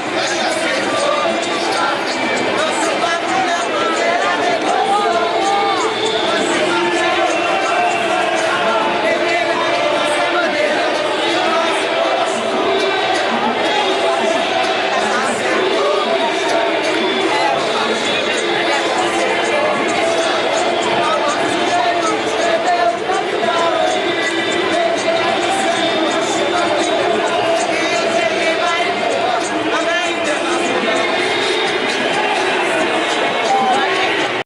just